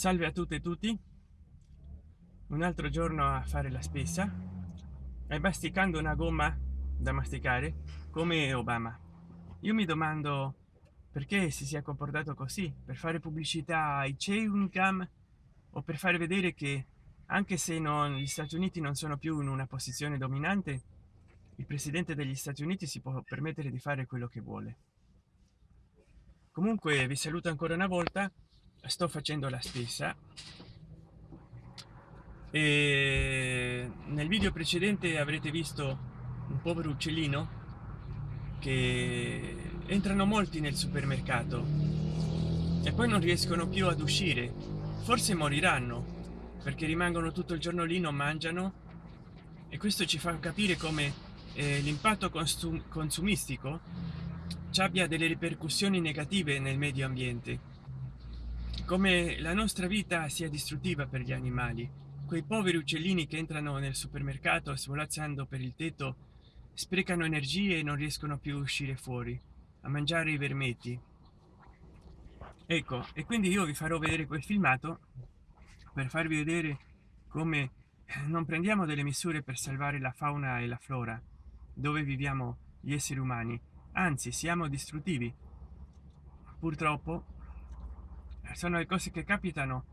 salve a tutte e tutti. Un altro giorno a fare la spesa e masticando una gomma da masticare come obama. Io mi domando perché si sia comportato così per fare pubblicità ai chewing gum o per fare vedere che anche se non gli stati uniti non sono più in una posizione dominante il presidente degli stati uniti si può permettere di fare quello che vuole. Comunque vi saluto ancora una volta sto facendo la spesa e nel video precedente avrete visto un povero uccellino che entrano molti nel supermercato e poi non riescono più ad uscire. Forse moriranno perché rimangono tutto il giorno lì non mangiano. E questo ci fa capire come eh, l'impatto consumistico ci abbia delle ripercussioni negative nel medio ambiente come la nostra vita sia distruttiva per gli animali. Quei poveri uccellini che entrano nel supermercato svolazzando per il tetto sprecano energie e non riescono più a uscire fuori a mangiare i vermetti. Ecco e quindi io vi farò vedere quel filmato per farvi vedere come non prendiamo delle misure per salvare la fauna e la flora dove viviamo gli esseri umani. Anzi siamo distruttivi. Purtroppo sono le cose che capitano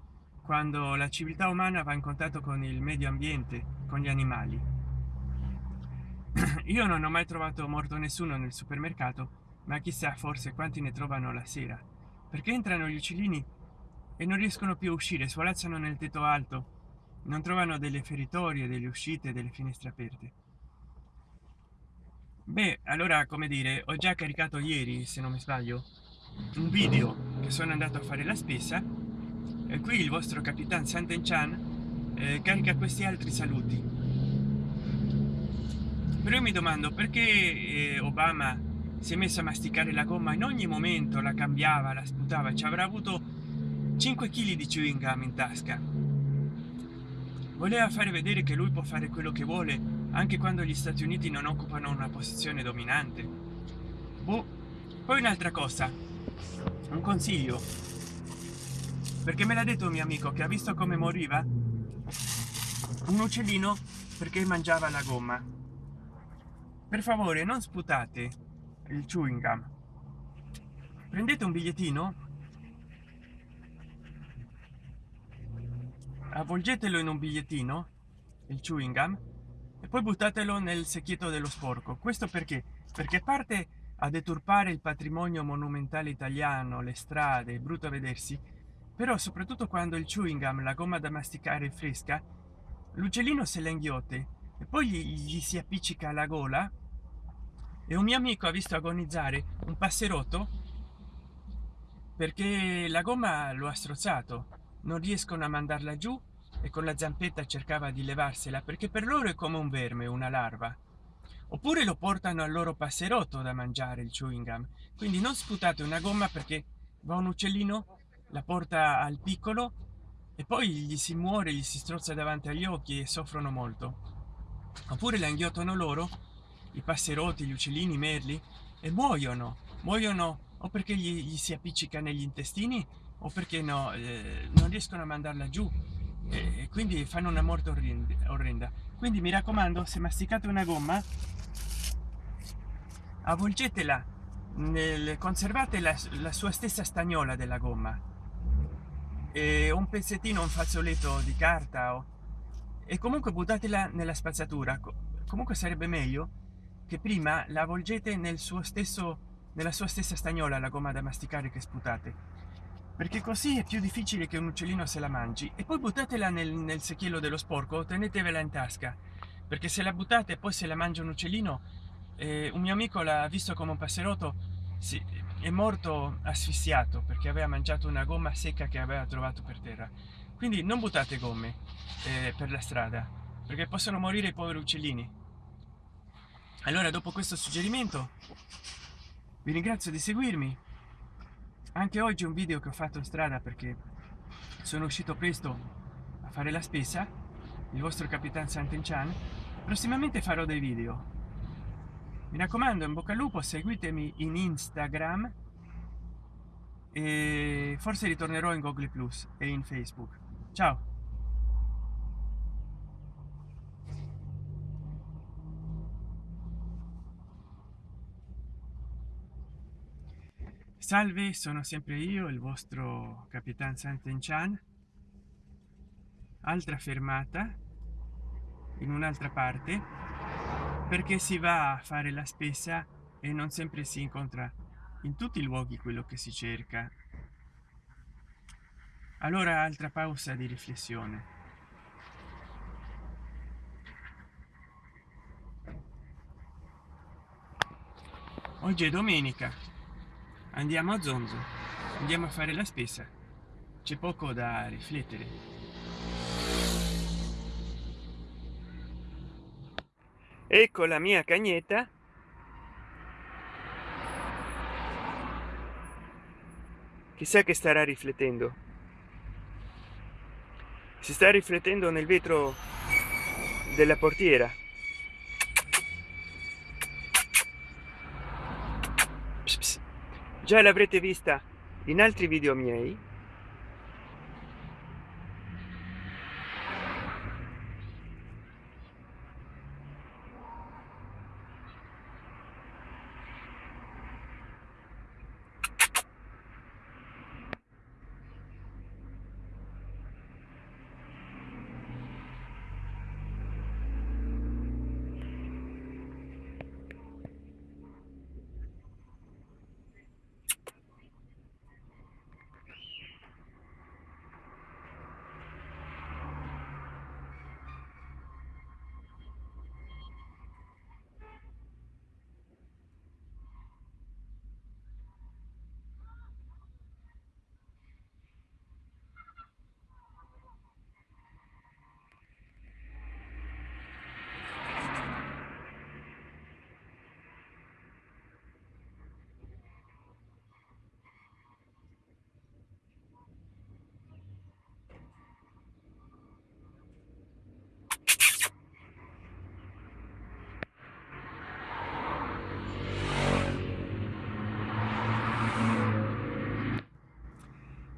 quando la civiltà umana va in contatto con il medio ambiente con gli animali. Io non ho mai trovato morto nessuno nel supermercato ma chissà forse quanti ne trovano la sera perché entrano gli uccellini e non riescono più a uscire svolazzano nel tetto alto non trovano delle feritorie delle uscite delle finestre aperte. Beh allora come dire ho già caricato ieri se non mi sbaglio un video sono andato a fare la spesa e qui il vostro capitan santen chan eh, carica questi altri saluti. Però io mi domando perché eh, obama si è messo a masticare la gomma? In ogni momento la cambiava la sputava ci avrà avuto 5 kg di chewing gum in tasca. Voleva fare vedere che lui può fare quello che vuole anche quando gli stati uniti non occupano una posizione dominante. Boh. poi un'altra cosa un consiglio. Perché me l'ha detto un mio amico che ha visto come moriva? Un uccellino perché mangiava la gomma. Per favore non sputate il chewing gum prendete un bigliettino. Avvolgetelo in un bigliettino il chewing gum e poi buttatelo nel secchietto dello sporco. Questo perché? Perché parte a deturpare il patrimonio monumentale italiano le strade è brutto vedersi. Però soprattutto quando il chewing gum la gomma da masticare fresca l'uccellino se la inghiotte e poi gli, gli si appiccica alla gola e un mio amico ha visto agonizzare un passerotto perché la gomma lo ha strozzato. Non riescono a mandarla giù e con la zampetta cercava di levarsela perché per loro è come un verme una larva oppure lo portano al loro passerotto da mangiare il chewing gum quindi non sputate una gomma perché va un uccellino la porta al piccolo e poi gli si muore gli si strozza davanti agli occhi e soffrono molto. Oppure la inghiottano loro i passerotti gli uccellini i merli e muoiono. Muoiono o perché gli, gli si appiccica negli intestini o perché no eh, non riescono a mandarla giù e quindi fanno una morte orrenda. Quindi mi raccomando se masticate una gomma avvolgetela nel conservate la, la sua stessa stagnola della gomma. E un pezzettino un fazzoletto di carta o, e comunque buttatela nella spazzatura. Comunque sarebbe meglio che prima la avvolgete nel suo stesso nella sua stessa stagnola la gomma da masticare che sputate perché così è più difficile che un uccellino se la mangi. E poi buttatela nel, nel secchiello dello sporco tenetevela in tasca. Perché se la buttate e poi se la mangia un uccellino eh, un mio amico l'ha visto come un passerotto sì, è morto asfissiato perché aveva mangiato una gomma secca che aveva trovato per terra. Quindi non buttate gomme eh, per la strada perché possono morire i poveri uccellini. Allora dopo questo suggerimento vi ringrazio di seguirmi anche oggi un video che ho fatto in strada perché sono uscito presto a fare la spesa il vostro capitan Sant'Enchan prossimamente farò dei video. Mi raccomando in bocca al lupo seguitemi in instagram e forse ritornerò in google plus e in facebook. Ciao salve sono sempre io il vostro capitan Sant'Enchan altra fermata in un'altra parte perché si va a fare la spesa e non sempre si incontra in tutti i luoghi quello che si cerca. Allora altra pausa di riflessione. Oggi è domenica andiamo a zonzo. Andiamo a fare la spesa. C'è poco da riflettere. Ecco la mia cagnetta. Chissà che starà riflettendo. Si sta riflettendo nel vetro della portiera già l'avrete vista in altri video miei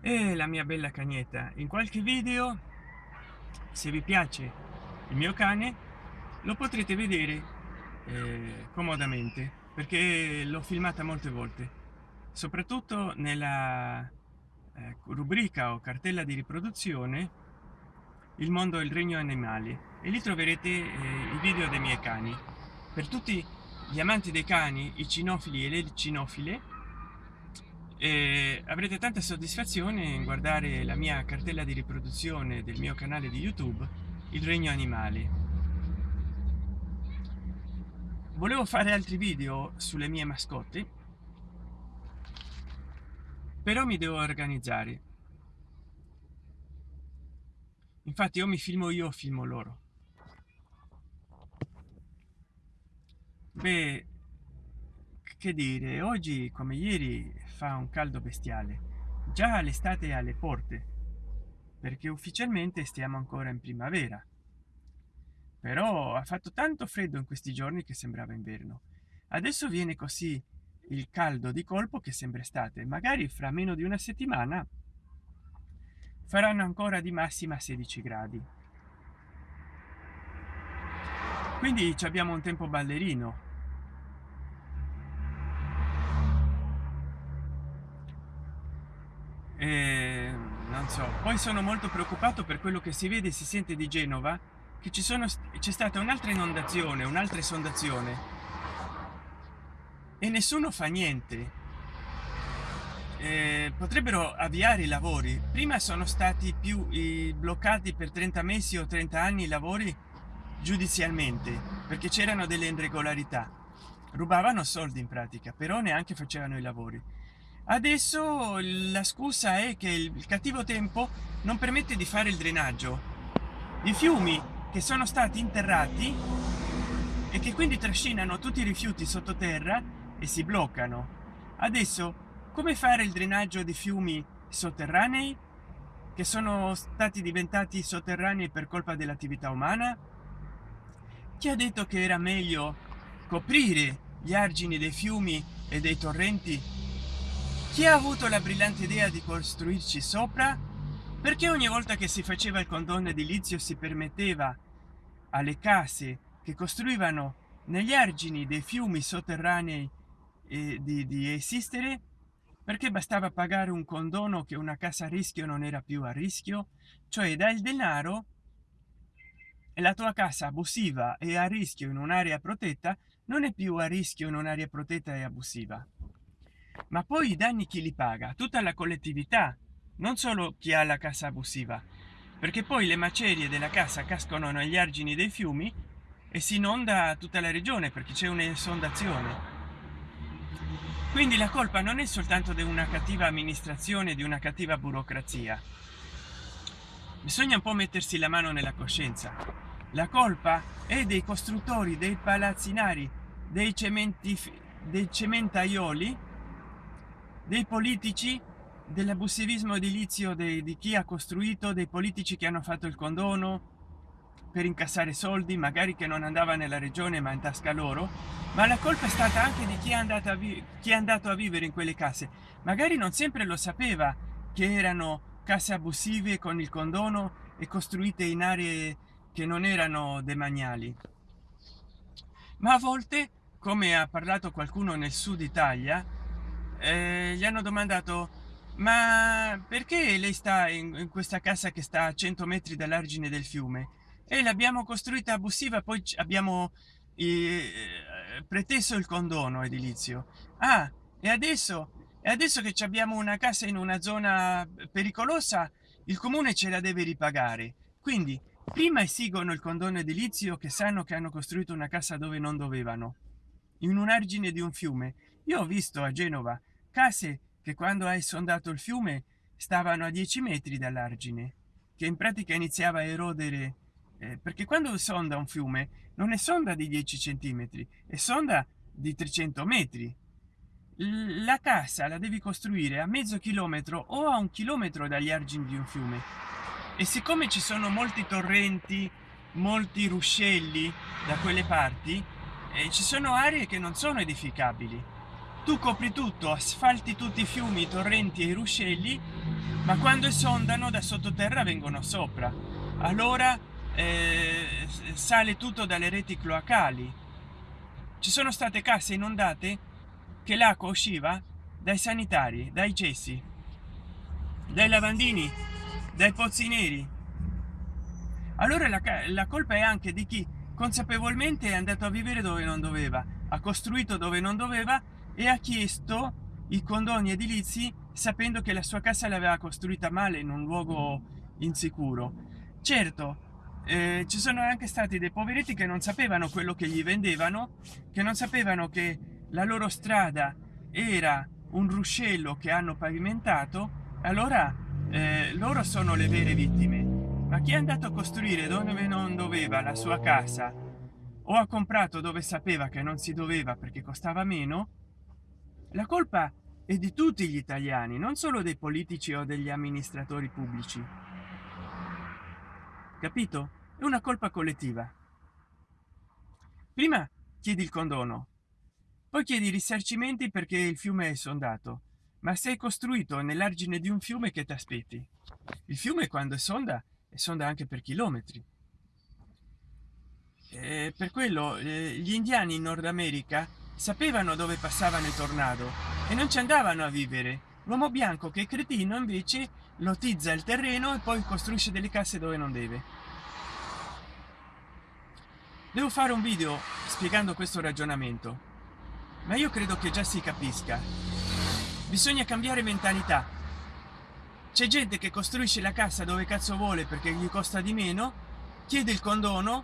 e la mia bella cagnetta. In qualche video se vi piace il mio cane lo potrete vedere eh, comodamente perché l'ho filmata molte volte. Soprattutto nella eh, rubrica o cartella di riproduzione il mondo il regno animali. E lì troverete eh, i video dei miei cani. Per tutti gli amanti dei cani i cinofili e le cinofile e avrete tanta soddisfazione in guardare la mia cartella di riproduzione del mio canale di youtube il regno animali. Volevo fare altri video sulle mie mascotte però mi devo organizzare. Infatti o mi filmo io filmo loro. Beh che dire oggi come ieri fa un caldo bestiale. Già l'estate alle porte perché ufficialmente stiamo ancora in primavera. Però ha fatto tanto freddo in questi giorni che sembrava inverno. Adesso viene così il caldo di colpo che sembra estate. Magari fra meno di una settimana faranno ancora di massima 16 gradi. Quindi abbiamo un tempo ballerino eh, non so poi sono molto preoccupato per quello che si vede e si sente di genova che ci sono c'è stata un'altra inondazione un'altra esondazione. E nessuno fa niente. Eh, potrebbero avviare i lavori. Prima sono stati più i bloccati per 30 mesi o 30 anni i lavori giudizialmente perché c'erano delle irregolarità. Rubavano soldi in pratica però neanche facevano i lavori adesso la scusa è che il cattivo tempo non permette di fare il drenaggio. I fiumi che sono stati interrati e che quindi trascinano tutti i rifiuti sottoterra e si bloccano. Adesso come fare il drenaggio di fiumi sotterranei che sono stati diventati sotterranei per colpa dell'attività umana? Chi ha detto che era meglio coprire gli argini dei fiumi e dei torrenti chi ha avuto la brillante idea di costruirci sopra? Perché ogni volta che si faceva il condono edilizio si permetteva alle case che costruivano negli argini dei fiumi sotterranei eh, di, di esistere? Perché bastava pagare un condono che una casa a rischio non era più a rischio? Cioè dai il denaro e la tua casa abusiva e a rischio in un'area protetta non è più a rischio in un'area protetta e abusiva ma poi i danni chi li paga? Tutta la collettività non solo chi ha la casa abusiva. Perché poi le macerie della casa cascano negli argini dei fiumi e si inonda tutta la regione perché c'è un'esondazione. Quindi la colpa non è soltanto di una cattiva amministrazione di una cattiva burocrazia. Bisogna un po mettersi la mano nella coscienza. La colpa è dei costruttori dei palazzinari dei cementi dei cementaioli dei politici dell'abusivismo edilizio di chi ha costruito dei politici che hanno fatto il condono per incassare soldi magari che non andava nella regione ma in tasca loro. Ma la colpa è stata anche di chi è andato a chi è andato a vivere in quelle case magari non sempre lo sapeva che erano case abusive con il condono e costruite in aree che non erano demaniali. Ma a volte come ha parlato qualcuno nel sud italia eh, gli hanno domandato ma perché lei sta in, in questa casa che sta a 100 metri dall'argine del fiume? E l'abbiamo costruita abusiva poi abbiamo eh, preteso il condono edilizio. Ah e adesso? E adesso che abbiamo una casa in una zona pericolosa il comune ce la deve ripagare. Quindi prima esigono il condono edilizio che sanno che hanno costruito una casa dove non dovevano in un argine di un fiume. Io ho visto a genova case che quando hai sondato il fiume stavano a 10 metri dall'argine che in pratica iniziava a erodere eh, perché quando sonda un fiume non è sonda di 10 centimetri è sonda di 300 metri. La casa la devi costruire a mezzo chilometro o a un chilometro dagli argini di un fiume. E siccome ci sono molti torrenti molti ruscelli da quelle parti eh, ci sono aree che non sono edificabili tu copri tutto asfalti tutti i fiumi i torrenti e i ruscelli ma quando esondano da sottoterra vengono sopra. Allora eh, sale tutto dalle reti cloacali. Ci sono state case inondate che l'acqua usciva dai sanitari dai cessi dai lavandini dai pozzi neri. Allora la, la colpa è anche di chi consapevolmente è andato a vivere dove non doveva ha costruito dove non doveva e ha chiesto i condoni edilizi sapendo che la sua casa l'aveva costruita male in un luogo insicuro. Certo eh, ci sono anche stati dei poveretti che non sapevano quello che gli vendevano che non sapevano che la loro strada era un ruscello che hanno pavimentato allora eh, loro sono le vere vittime. Ma chi è andato a costruire dove non doveva la sua casa? O ha comprato dove sapeva che non si doveva perché costava meno la colpa è di tutti gli italiani non solo dei politici o degli amministratori pubblici. Capito? È una colpa collettiva. Prima chiedi il condono poi chiedi risarcimenti perché il fiume è sondato ma sei costruito nell'argine di un fiume che ti aspetti il fiume quando è sonda è sonda anche per chilometri. E per quello eh, gli indiani in nord america sapevano dove passavano i tornado e non ci andavano a vivere. L'uomo bianco che è cretino invece lottizza il terreno e poi costruisce delle case dove non deve. Devo fare un video spiegando questo ragionamento ma io credo che già si capisca. Bisogna cambiare mentalità. C'è gente che costruisce la casa dove cazzo vuole perché gli costa di meno chiede il condono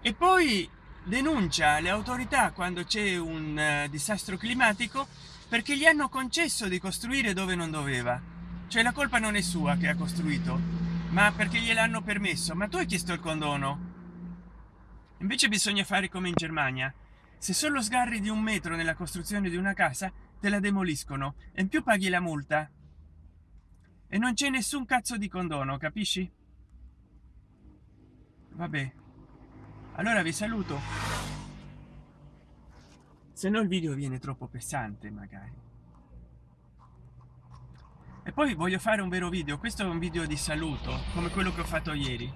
e poi denuncia le autorità quando c'è un uh, disastro climatico perché gli hanno concesso di costruire dove non doveva. Cioè la colpa non è sua che ha costruito ma perché gliel'hanno permesso. Ma tu hai chiesto il condono? Invece bisogna fare come in germania. Se solo sgarri di un metro nella costruzione di una casa te la demoliscono e in più paghi la multa. E non c'è nessun cazzo di condono capisci? Vabbè allora vi saluto. Se no il video viene troppo pesante magari. E poi voglio fare un vero video. Questo è un video di saluto come quello che ho fatto ieri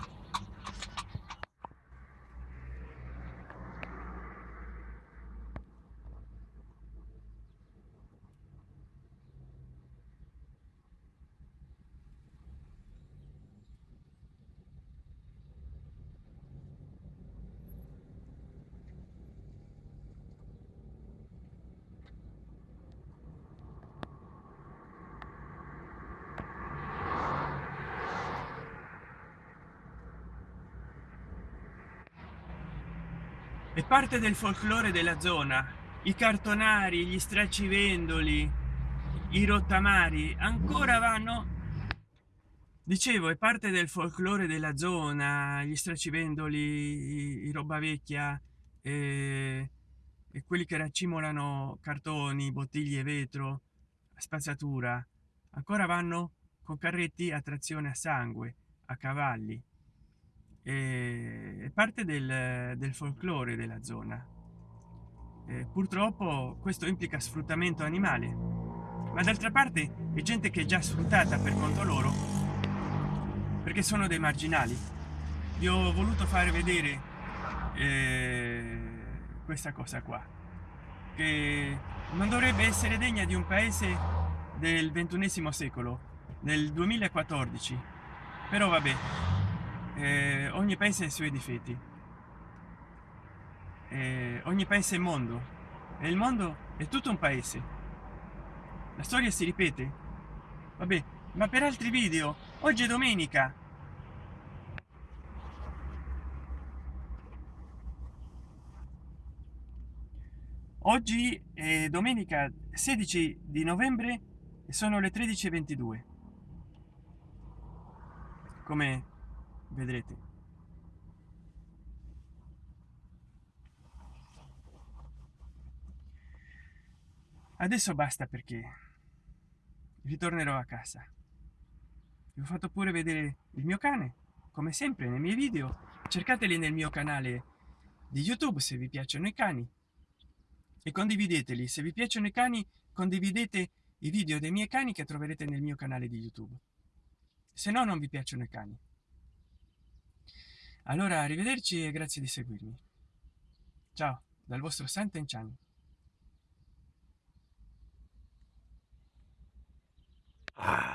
è parte del folklore della zona. I cartonari gli stracci-vendoli i rottamari ancora vanno. Dicevo è parte del folklore della zona gli stracci-vendoli i, roba vecchia e, e quelli che raccimolano cartoni bottiglie vetro spazzatura. Ancora vanno con carretti a trazione a sangue a cavalli è parte del, del folklore della zona. Eh, purtroppo questo implica sfruttamento animale ma d'altra parte è gente che è già sfruttata per conto loro perché sono dei marginali. Io ho voluto fare vedere eh, questa cosa qua che non dovrebbe essere degna di un paese del ventunesimo secolo nel 2014 però vabbè eh, ogni paese ha i suoi difetti. Eh, ogni paese è mondo. E il mondo è tutto un paese. La storia si ripete. Vabbè ma per altri video oggi è domenica. Oggi è domenica 16 di novembre e sono le 13:22 come vedrete. Adesso basta perché ritornerò a casa. Vi ho fatto pure vedere il mio cane. Come sempre nei miei video cercateli nel mio canale di youtube se vi piacciono i cani. E condivideteli. Se vi piacciono i cani condividete i video dei miei cani che troverete nel mio canale di youtube. Se no non vi piacciono i cani allora, arrivederci e grazie di seguirmi. Ciao, dal vostro Senten Chang. Ah.